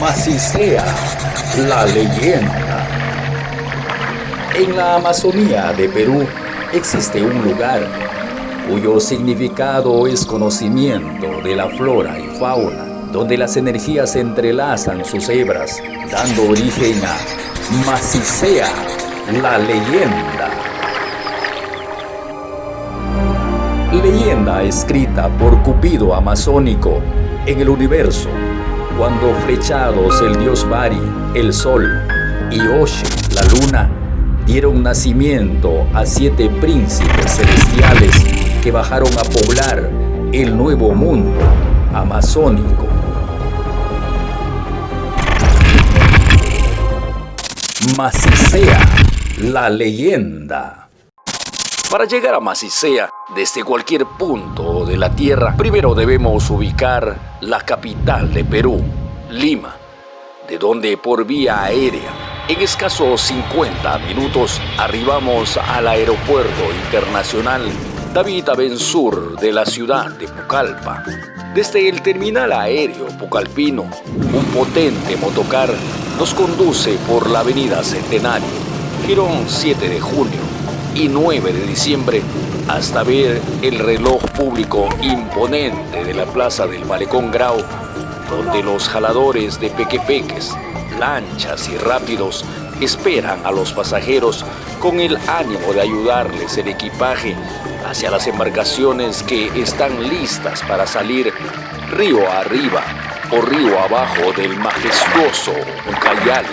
Macicea, la leyenda. En la Amazonía de Perú existe un lugar cuyo significado es conocimiento de la flora y fauna, donde las energías entrelazan sus hebras, dando origen a Macicea, la leyenda. Leyenda escrita por Cupido Amazónico en el universo, cuando flechados el dios Bari, el sol, y Oshe, la luna, dieron nacimiento a siete príncipes celestiales que bajaron a poblar el nuevo mundo amazónico. Macicea, la leyenda. Para llegar a Macicea, desde cualquier punto de la Tierra, primero debemos ubicar la capital de Perú, Lima, de donde por vía aérea, en escasos 50 minutos, arribamos al aeropuerto internacional David Abensur de la ciudad de Pucallpa. Desde el terminal aéreo pucalpino, un potente motocar nos conduce por la avenida Centenario, Girón 7 de junio y 9 de diciembre hasta ver el reloj público imponente de la plaza del Malecón Grau, donde los jaladores de pequepeques, lanchas y rápidos esperan a los pasajeros con el ánimo de ayudarles el equipaje hacia las embarcaciones que están listas para salir río arriba o río abajo del majestuoso Ucayali.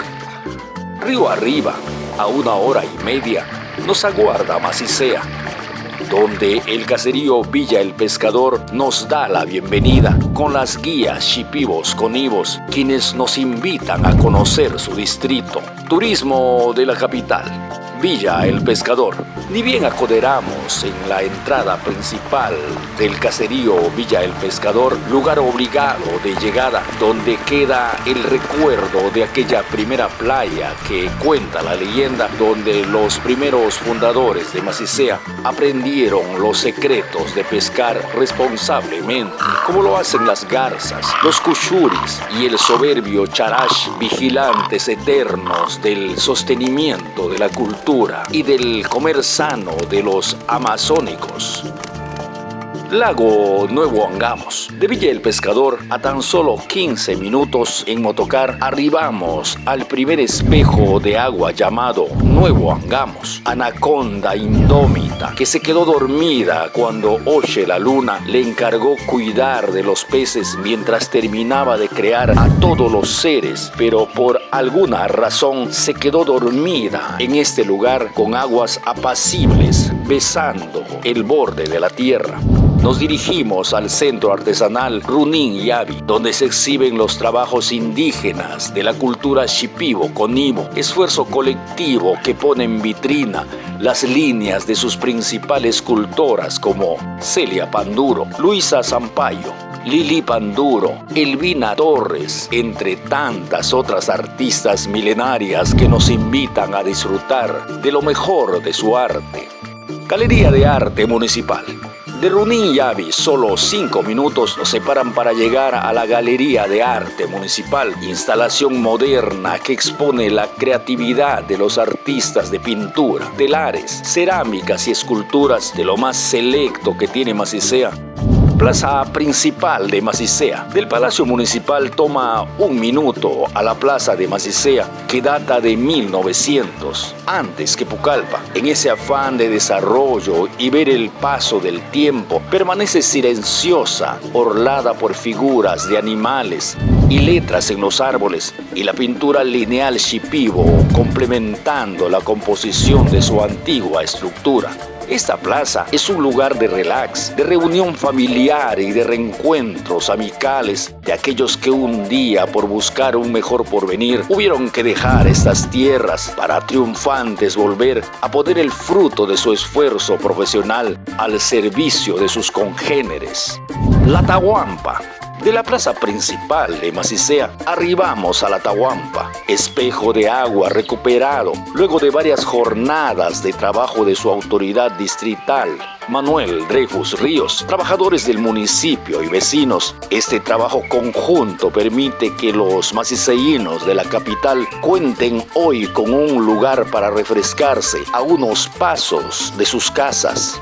Río arriba, a una hora y media, nos aguarda Macicea, donde el caserío Villa el Pescador nos da la bienvenida con las guías Chipivos Conivos, quienes nos invitan a conocer su distrito. Turismo de la capital. Villa El Pescador. Ni bien acoderamos en la entrada principal del caserío Villa El Pescador, lugar obligado de llegada, donde queda el recuerdo de aquella primera playa que cuenta la leyenda, donde los primeros fundadores de Macicea aprendieron los secretos de pescar responsablemente, como lo hacen las garzas, los cuchuris y el soberbio charash, vigilantes eternos del sostenimiento de la cultura y del comer sano de los amazónicos. Lago Nuevo Angamos. De Villa el Pescador, a tan solo 15 minutos en motocar, arribamos al primer espejo de agua llamado Nuevo Angamos. Anaconda indómita que se quedó dormida cuando Oche la luna le encargó cuidar de los peces mientras terminaba de crear a todos los seres, pero por alguna razón se quedó dormida en este lugar con aguas apacibles, besando el borde de la tierra nos dirigimos al centro artesanal Runin Yavi, donde se exhiben los trabajos indígenas de la cultura shipibo Conibo, esfuerzo colectivo que pone en vitrina las líneas de sus principales escultoras como Celia Panduro, Luisa Zampayo, Lili Panduro, Elvina Torres, entre tantas otras artistas milenarias que nos invitan a disfrutar de lo mejor de su arte. Galería de Arte Municipal. De Runín y Avi, solo cinco minutos nos separan para llegar a la Galería de Arte Municipal, instalación moderna que expone la creatividad de los artistas de pintura, telares, cerámicas y esculturas de lo más selecto que tiene Macicea plaza principal de Macicea. Del Palacio Municipal toma un minuto a la plaza de Macicea, que data de 1900, antes que Pucallpa. En ese afán de desarrollo y ver el paso del tiempo, permanece silenciosa, orlada por figuras de animales y letras en los árboles y la pintura lineal shipibo complementando la composición de su antigua estructura. Esta plaza es un lugar de relax, de reunión familiar y de reencuentros amicales de aquellos que un día por buscar un mejor porvenir hubieron que dejar estas tierras para triunfantes volver a poner el fruto de su esfuerzo profesional al servicio de sus congéneres. La Tahuampa De la plaza principal de Macicea arribamos a la Tahuampa, espejo de agua recuperado luego de varias jornadas de trabajo de su autoridad distrital, Manuel Dreyfus Ríos, trabajadores del municipio y vecinos. Este trabajo conjunto permite que los maciceínos de la capital cuenten hoy con un lugar para refrescarse a unos pasos de sus casas.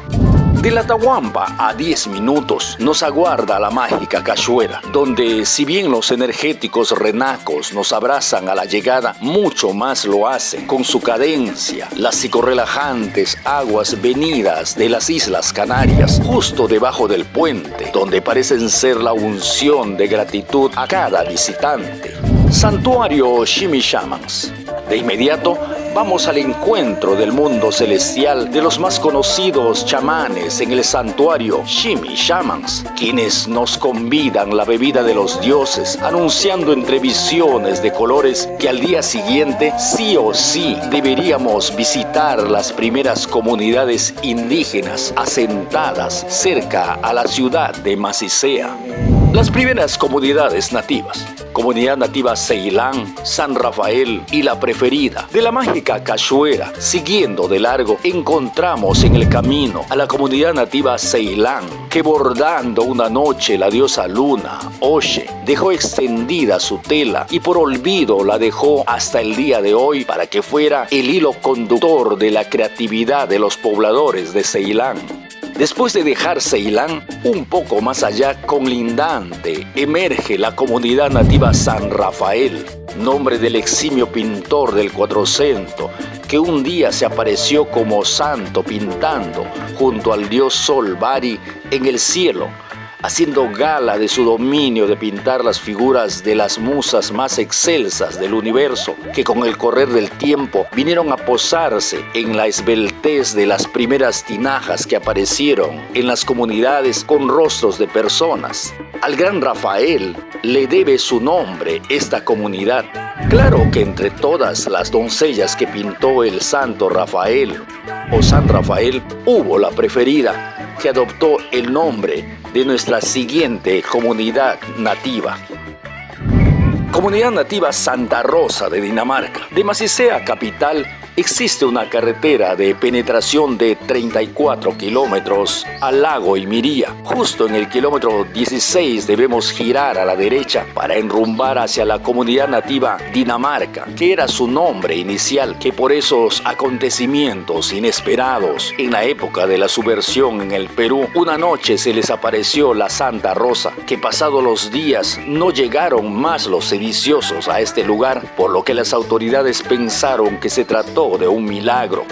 De la Tahuampa a 10 minutos nos aguarda la mágica Cachuera, donde si bien los energéticos renacos nos abrazan a la llegada, mucho más lo hacen con su cadencia, las psicorrelajantes aguas venidas de las Islas Canarias, justo debajo del puente, donde parecen ser la unción de gratitud a cada visitante. Santuario Shimmy-Shamans. De inmediato vamos al encuentro del mundo celestial de los más conocidos chamanes en el santuario Shimi Shamans, quienes nos convidan la bebida de los dioses, anunciando entre visiones de colores que al día siguiente sí o sí deberíamos visitar las primeras comunidades indígenas asentadas cerca a la ciudad de Macicea. Las primeras comunidades nativas Comunidad Nativa Ceilán, San Rafael y la preferida de la mágica Cachuera. Siguiendo de largo, encontramos en el camino a la comunidad nativa Ceilán, que bordando una noche la diosa Luna, Oshe, dejó extendida su tela y por olvido la dejó hasta el día de hoy para que fuera el hilo conductor de la creatividad de los pobladores de Ceilán. Después de dejar Ceilán, un poco más allá, colindante, emerge la comunidad nativa San Rafael, nombre del eximio pintor del Cuatrocento, que un día se apareció como santo pintando junto al dios Sol Bari en el cielo haciendo gala de su dominio de pintar las figuras de las musas más excelsas del universo, que con el correr del tiempo vinieron a posarse en la esbeltez de las primeras tinajas que aparecieron en las comunidades con rostros de personas. Al gran Rafael le debe su nombre esta comunidad. Claro que entre todas las doncellas que pintó el santo Rafael o San Rafael hubo la preferida que adoptó el nombre de nuestra siguiente comunidad nativa. Comunidad Nativa Santa Rosa de Dinamarca. De Macicea capital Existe una carretera de penetración de 34 kilómetros al lago Imiría. Justo en el kilómetro 16 debemos girar a la derecha para enrumbar hacia la comunidad nativa Dinamarca, que era su nombre inicial, que por esos acontecimientos inesperados en la época de la subversión en el Perú, una noche se les apareció la Santa Rosa, que pasados los días no llegaron más los sediciosos a este lugar, por lo que las autoridades pensaron que se trató de un milagro.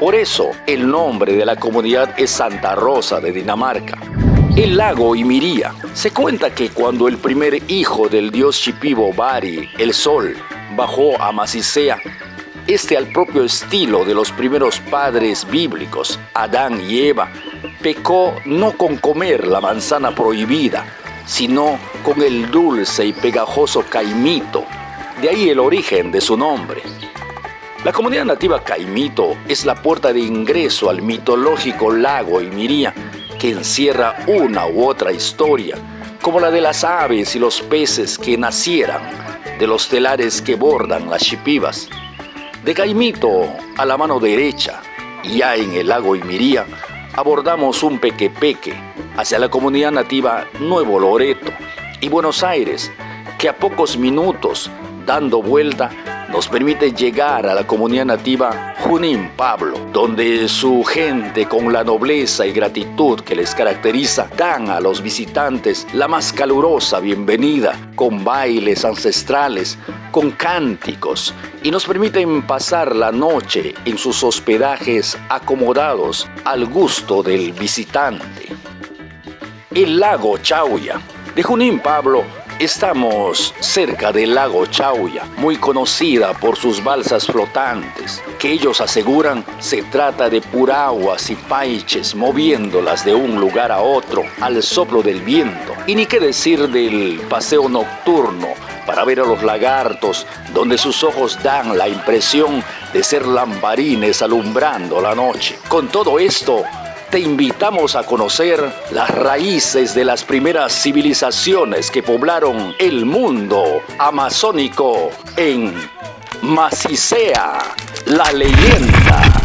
Por eso el nombre de la comunidad es Santa Rosa de Dinamarca. El lago Imiría. Se cuenta que cuando el primer hijo del dios Shipibo Bari, el sol, bajó a Macicea, este al propio estilo de los primeros padres bíblicos, Adán y Eva, pecó no con comer la manzana prohibida, sino con el dulce y pegajoso caimito, de ahí el origen de su nombre. La comunidad nativa Caimito es la puerta de ingreso al mitológico lago Imiría, que encierra una u otra historia, como la de las aves y los peces que nacieran de los telares que bordan las chipivas. De Caimito a la mano derecha, ya en el lago Imiría, abordamos un pequepeque hacia la comunidad nativa Nuevo Loreto y Buenos Aires, que a pocos minutos, dando vuelta, nos permite llegar a la comunidad nativa Junín Pablo, donde su gente con la nobleza y gratitud que les caracteriza dan a los visitantes la más calurosa bienvenida, con bailes ancestrales, con cánticos, y nos permiten pasar la noche en sus hospedajes acomodados al gusto del visitante. El lago Chauya. De Junín Pablo Estamos cerca del lago Chauya, muy conocida por sus balsas flotantes, que ellos aseguran se trata de puraguas y paiches moviéndolas de un lugar a otro al soplo del viento. Y ni qué decir del paseo nocturno para ver a los lagartos, donde sus ojos dan la impresión de ser lamparines alumbrando la noche. Con todo esto, te invitamos a conocer las raíces de las primeras civilizaciones que poblaron el mundo amazónico en Macicea, la leyenda.